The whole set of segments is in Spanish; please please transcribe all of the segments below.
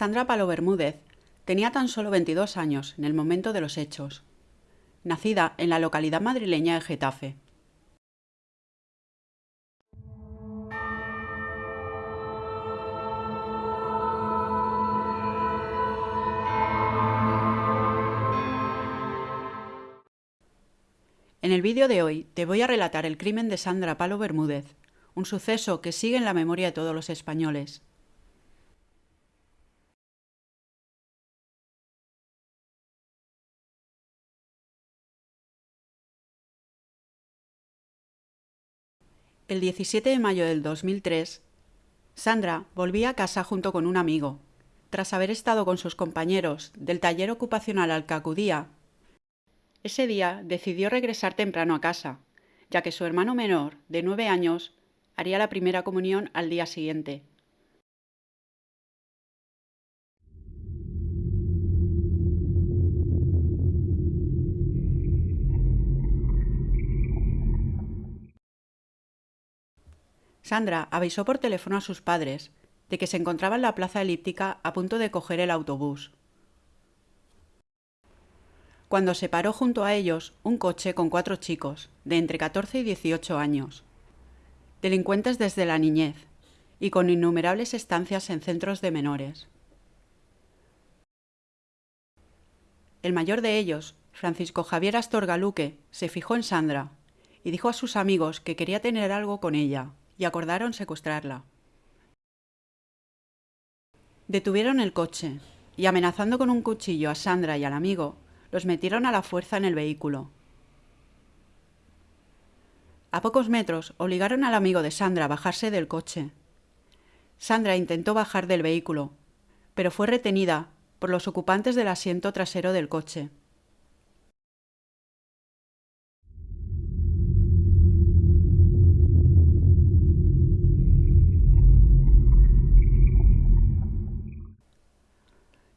Sandra Palo Bermúdez tenía tan solo 22 años en el momento de los hechos, nacida en la localidad madrileña de Getafe. En el vídeo de hoy te voy a relatar el crimen de Sandra Palo Bermúdez, un suceso que sigue en la memoria de todos los españoles. El 17 de mayo del 2003, Sandra volvía a casa junto con un amigo, tras haber estado con sus compañeros del taller ocupacional al que acudía ese día decidió regresar temprano a casa, ya que su hermano menor, de nueve años, haría la primera comunión al día siguiente. Sandra avisó por teléfono a sus padres de que se encontraba en la plaza elíptica a punto de coger el autobús cuando se paró junto a ellos un coche con cuatro chicos, de entre 14 y 18 años. Delincuentes desde la niñez y con innumerables estancias en centros de menores. El mayor de ellos, Francisco Javier Astorga Luque, se fijó en Sandra y dijo a sus amigos que quería tener algo con ella y acordaron secuestrarla. Detuvieron el coche y amenazando con un cuchillo a Sandra y al amigo, los metieron a la fuerza en el vehículo. A pocos metros obligaron al amigo de Sandra a bajarse del coche. Sandra intentó bajar del vehículo, pero fue retenida por los ocupantes del asiento trasero del coche.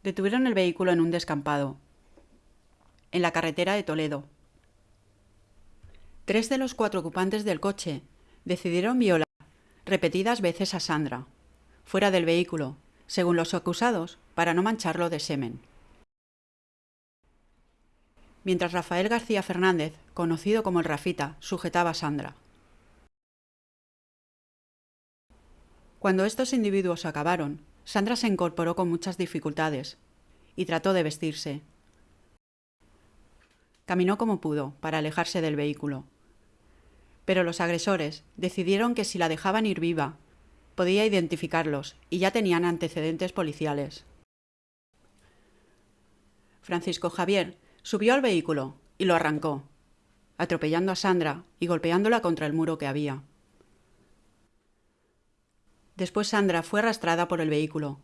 Detuvieron el vehículo en un descampado en la carretera de Toledo. Tres de los cuatro ocupantes del coche decidieron violar repetidas veces a Sandra, fuera del vehículo, según los acusados, para no mancharlo de semen. Mientras Rafael García Fernández, conocido como el Rafita, sujetaba a Sandra. Cuando estos individuos acabaron, Sandra se incorporó con muchas dificultades y trató de vestirse, Caminó como pudo para alejarse del vehículo. Pero los agresores decidieron que si la dejaban ir viva, podía identificarlos y ya tenían antecedentes policiales. Francisco Javier subió al vehículo y lo arrancó, atropellando a Sandra y golpeándola contra el muro que había. Después Sandra fue arrastrada por el vehículo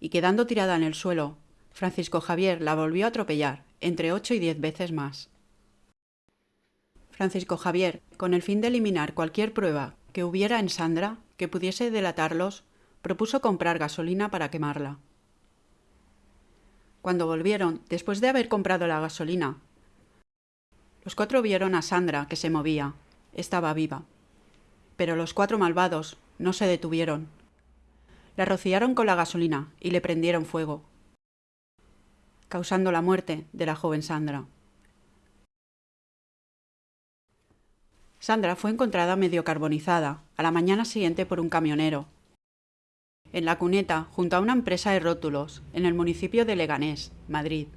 y quedando tirada en el suelo, Francisco Javier la volvió a atropellar entre ocho y diez veces más. Francisco Javier, con el fin de eliminar cualquier prueba que hubiera en Sandra que pudiese delatarlos, propuso comprar gasolina para quemarla. Cuando volvieron, después de haber comprado la gasolina, los cuatro vieron a Sandra que se movía. Estaba viva. Pero los cuatro malvados no se detuvieron. La rociaron con la gasolina y le prendieron fuego, causando la muerte de la joven Sandra. Sandra fue encontrada medio carbonizada a la mañana siguiente por un camionero, en la cuneta junto a una empresa de rótulos en el municipio de Leganés, Madrid.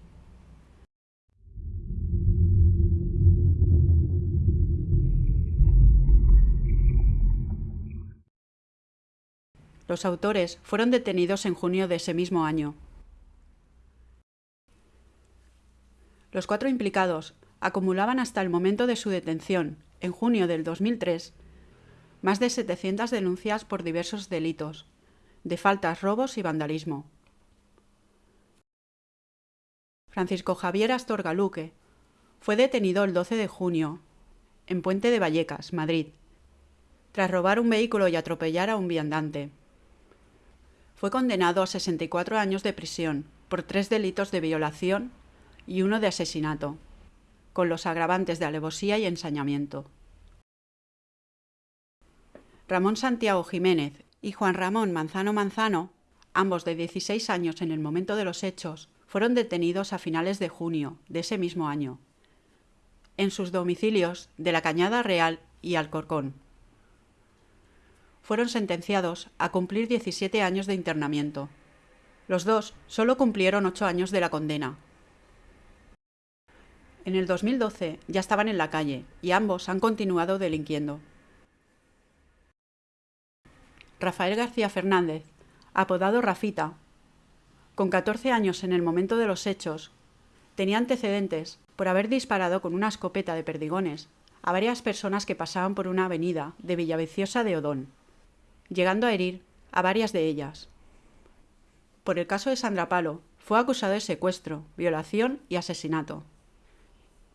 Los autores fueron detenidos en junio de ese mismo año Los cuatro implicados acumulaban hasta el momento de su detención, en junio del 2003, más de 700 denuncias por diversos delitos, de faltas, robos y vandalismo. Francisco Javier Astorga Luque fue detenido el 12 de junio en Puente de Vallecas, Madrid, tras robar un vehículo y atropellar a un viandante. Fue condenado a 64 años de prisión por tres delitos de violación, y uno de asesinato, con los agravantes de alevosía y ensañamiento. Ramón Santiago Jiménez y Juan Ramón Manzano Manzano ambos de 16 años en el momento de los hechos, fueron detenidos a finales de junio de ese mismo año, en sus domicilios de la Cañada Real y Alcorcón. Fueron sentenciados a cumplir 17 años de internamiento. Los dos solo cumplieron 8 años de la condena. En el 2012 ya estaban en la calle y ambos han continuado delinquiendo. Rafael García Fernández, apodado Rafita, con 14 años en el momento de los hechos, tenía antecedentes por haber disparado con una escopeta de perdigones a varias personas que pasaban por una avenida de Villaviciosa de Odón, llegando a herir a varias de ellas. Por el caso de Sandra Palo, fue acusado de secuestro, violación y asesinato.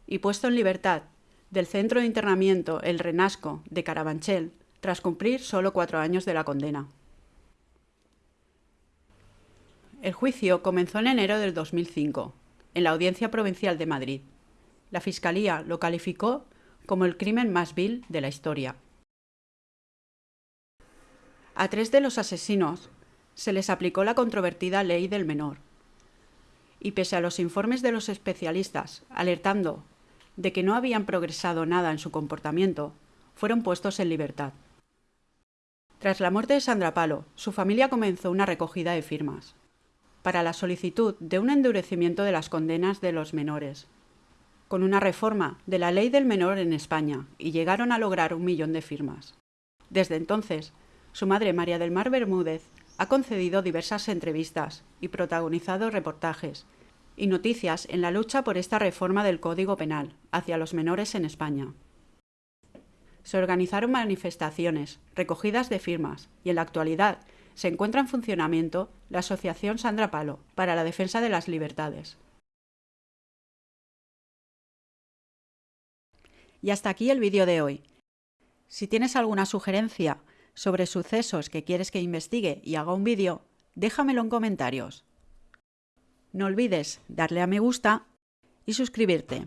Y puesto en libertad del centro de internamiento El Renasco de Carabanchel, tras cumplir solo cuatro años de la condena. El juicio comenzó en enero del 2005, en la Audiencia Provincial de Madrid. La Fiscalía lo calificó como el crimen más vil de la historia. A tres de los asesinos se les aplicó la controvertida ley del menor. Y pese a los informes de los especialistas alertando de que no habían progresado nada en su comportamiento, fueron puestos en libertad. Tras la muerte de Sandra Palo, su familia comenzó una recogida de firmas para la solicitud de un endurecimiento de las condenas de los menores, con una reforma de la ley del menor en España, y llegaron a lograr un millón de firmas. Desde entonces, su madre María del Mar Bermúdez ha concedido diversas entrevistas y protagonizado reportajes y noticias en la lucha por esta reforma del Código Penal hacia los menores en España. Se organizaron manifestaciones, recogidas de firmas y en la actualidad se encuentra en funcionamiento la Asociación Sandra Palo para la defensa de las libertades. Y hasta aquí el vídeo de hoy. Si tienes alguna sugerencia sobre sucesos que quieres que investigue y haga un vídeo, déjamelo en comentarios. No olvides darle a me gusta y suscribirte.